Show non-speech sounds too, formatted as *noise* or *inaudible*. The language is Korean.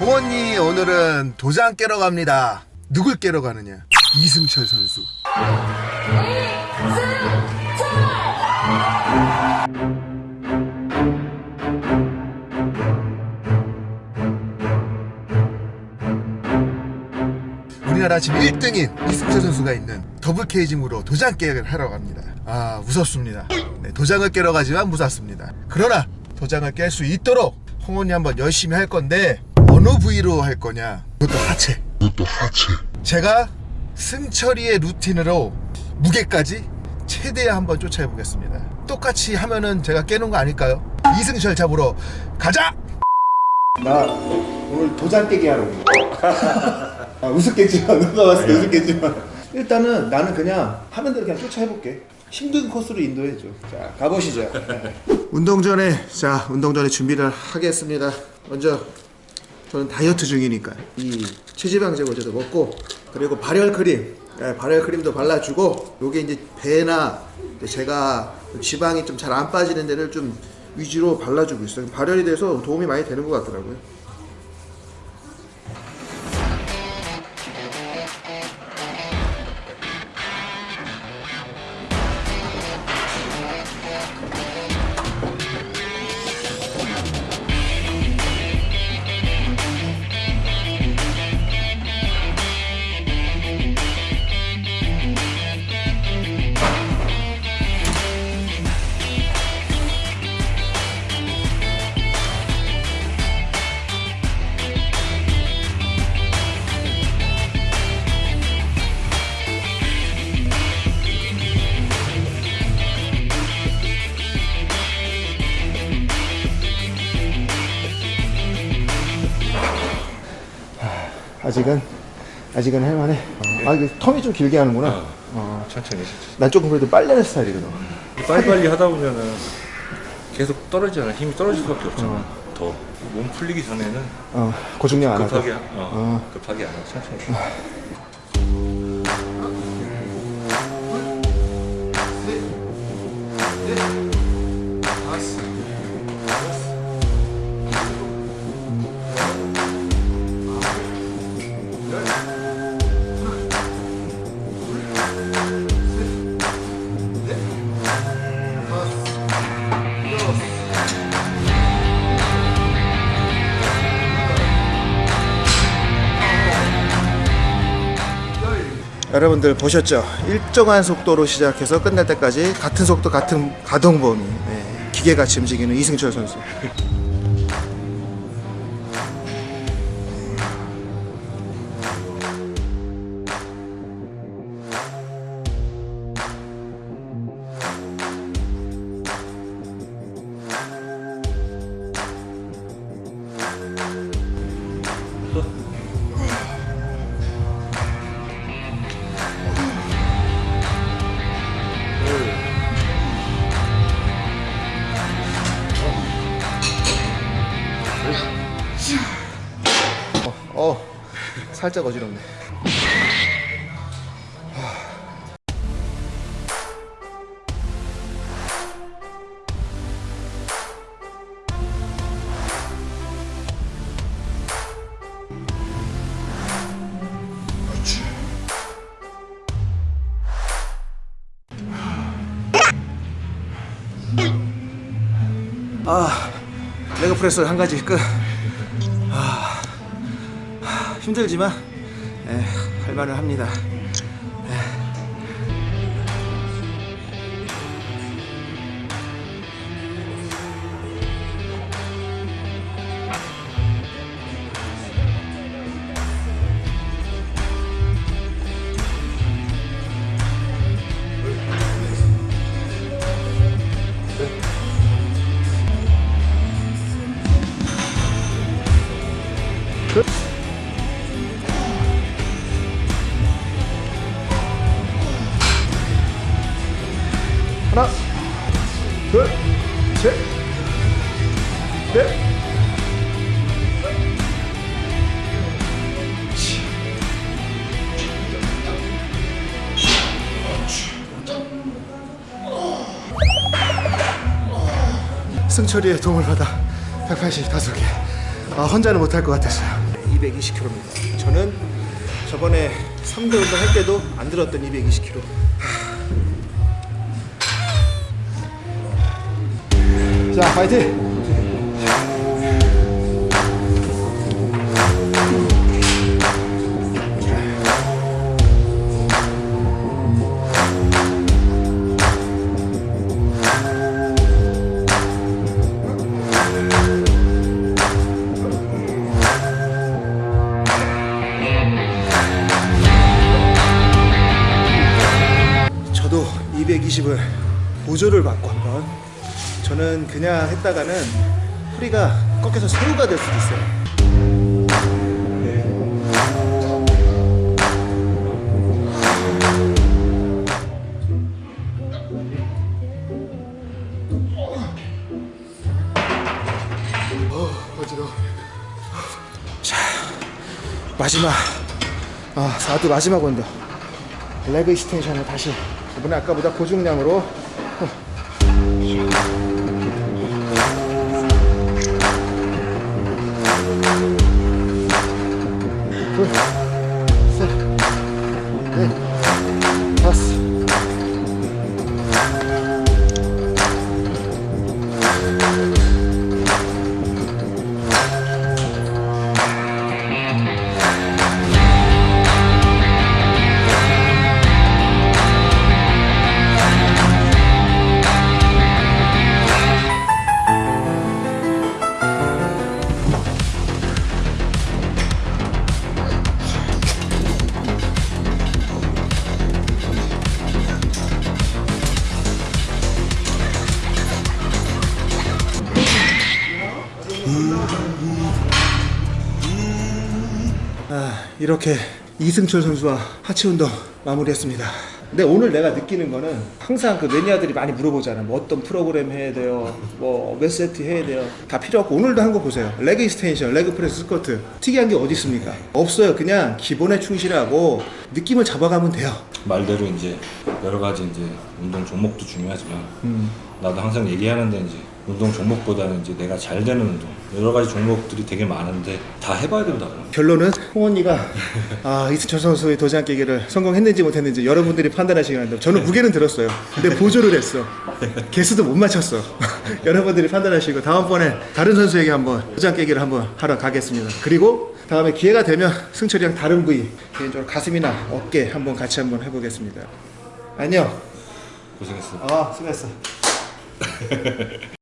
홍언니 오늘은 도장 깨러 갑니다. 누굴 깨러 가느냐? 이승철 선수. 우리나라 지금 1등인 이승철 선수가 있는 더블 케이징으로 도장 깨를 하러 갑니다. 아 무섭습니다. 네, 도장을 깨러 가지만 무섭습니다. 그러나 도장을 깰 수 있도록 홍원이 한번 열심히 할 건데 어느 부위로 할 거냐? 이것도 하체. 이것도 하체. 제가 승철이의 루틴으로 무게까지 최대한 한번 쫓아해 보겠습니다. 똑같이 하면은 제가 깨는 거 아닐까요? 이승철 잡으러 가자! 나 오늘 도장 깨기 하러. *laughs* 아, 우습겠지만 누가 봤을 때 우습겠지만 일단은 나는 그냥 하는 대로 그냥 쫓아해볼게. 힘든 코스로 인도해줘. 자 가보시죠. 운동 전에 자 운동 전에 준비를 하겠습니다. 먼저 저는 다이어트 중이니까 이 체지방 제 거제도 먹고 그리고 발열 크림 예, 발열 크림도 발라주고 요게 이제 배나 제가 지방이 좀 잘 안 빠지는 데를 좀 위주로 발라주고 있어요. 발열이 돼서 도움이 많이 되는 것 같더라고요 아직은 아직은 할만해. 아 이거 텀이 좀 길게 하는구나. 어. 천천히 천천히. 난 조금 그래도 빨리 하는 스타일이거든. 빨리빨리 하다 보면은 계속 떨어지잖아. 힘이 떨어질 수밖에 없잖아. 더몸 풀리기 전에는 어 고중량 안 하고 급하게 하- 어, 급하게 안 하고 천천히 여러분들 보셨죠? 일정한 속도로 시작해서 끝날 때까지 같은 속도 같은 가동 범위 네, 기계같이 움직이는 이승철 선수 살짝 어지럽네. 아 레그 프레스 한 가지 끝 힘들지만 에, 할 말을 합니다. 넷. 승철이의 도움을 받아 185개. 아, 혼자는 못할 것 같았어요. 220kg입니다. 저는 저번에 3대 운동 할 때도 안 들었던 220kg. 자, 파이팅! 220을 보조를 받고 한번 저는 그냥 했다가는 허리가 꺾여서 새우가 될 수도 있어요. 어, 어지러워. 자, 마지막 아, 4두 마지막 운동. 레그 익스텐션을 다시 이번에 아까보다 고중량으로 어. 둘, 아, 이렇게 이승철 선수와 하체 운동 마무리했습니다. 근데 오늘 내가 느끼는 거는 항상 그 매니아들이 많이 물어보잖아. 뭐 어떤 프로그램 해야 돼요? 뭐 몇 세트 해야 돼요? 다 필요 없고 오늘도 한 거 보세요. leg extension, leg press 스쿼트. 특이한 게 어디 있습니까? 없어요. 그냥 기본에 충실하고 느낌을 잡아가면 돼요. 말대로 이제 여러 가지 이제 운동 종목도 중요하지만 나도 항상 얘기하는데 이제 운동 종목보다는 이제 내가 잘 되는 운동 여러 가지 종목들이 되게 많은데 다 해봐야 된다고. 결론은 홍원이가 아 이승철 선수의 도장 깨기를 성공했는지 못했는지 여러분들이 판단하시기 바랍니다. 저는 무게는 들었어요. 근데 보조를 했어. 개수도 못 맞췄어. *laughs* 여러분들이 판단하시고 다음번에 다른 선수에게 한번 도장 깨기를 한번 하러 가겠습니다. 그리고 다음에 기회가 되면 승철이랑 다른 부위 개인적으로 가슴이나 어깨 한번 같이 한번 해보겠습니다. 안녕. 고생했어. 아 수고했어. *laughs*